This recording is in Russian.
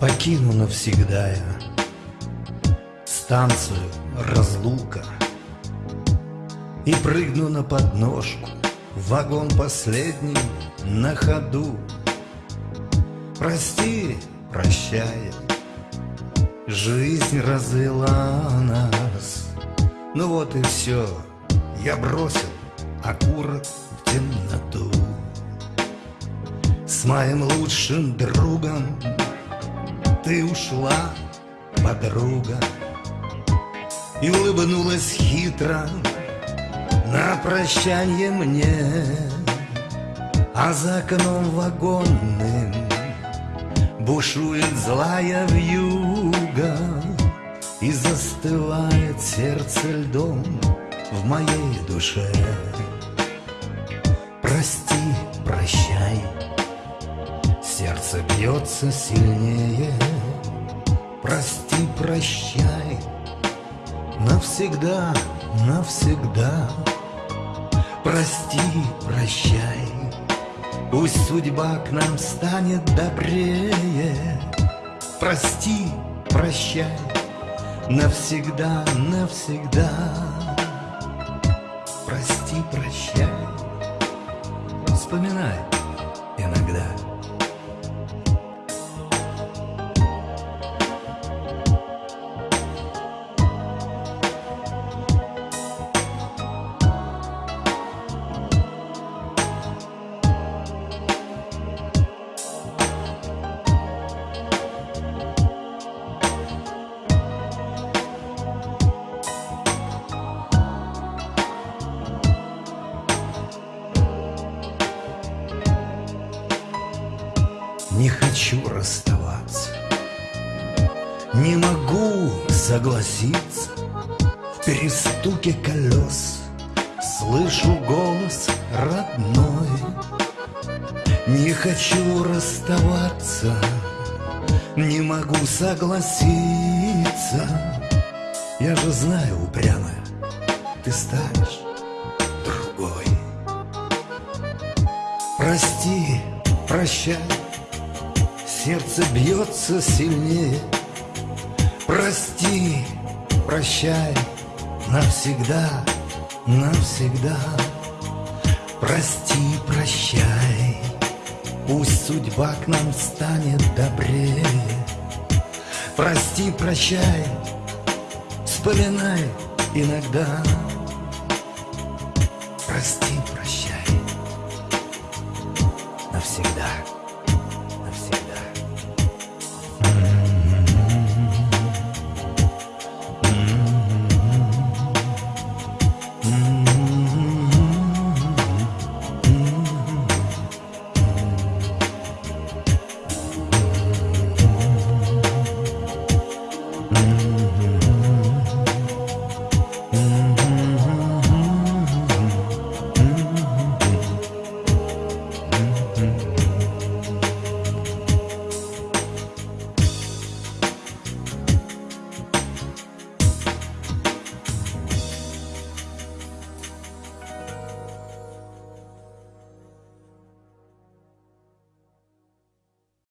Покину навсегда. Я Станцию разлука И прыгну на подножку вагон последний на ходу. Прости, прощай Жизнь развела нас. Ну вот и все Я бросил окурок в темноту. С моим лучшим другом ты ушла, подруга, И улыбнулась хитро на прощанье мне, А за окном вагонным бушует злая вьюга, И застывает сердце льдом в моей душе. Сердце бьется сильнее. Прости, прощай, навсегда, навсегда. Прости, прощай, пусть судьба к нам станет добрее. Прости, прощай, навсегда, навсегда. Прости, прощай, вспоминай иногда. Не хочу расставаться. Не могу согласиться. В перестуке колес Слышу голос родной. Не хочу расставаться. Не могу согласиться. Я же знаю, упрямая Ты станешь другой. Прости, прощай Сердце бьется сильнее. Прости, прощай. Навсегда, навсегда. Прости, прощай. Пусть судьба к нам станет добрее Прости, прощай. Вспоминай иногда. Прости, прощай. Навсегда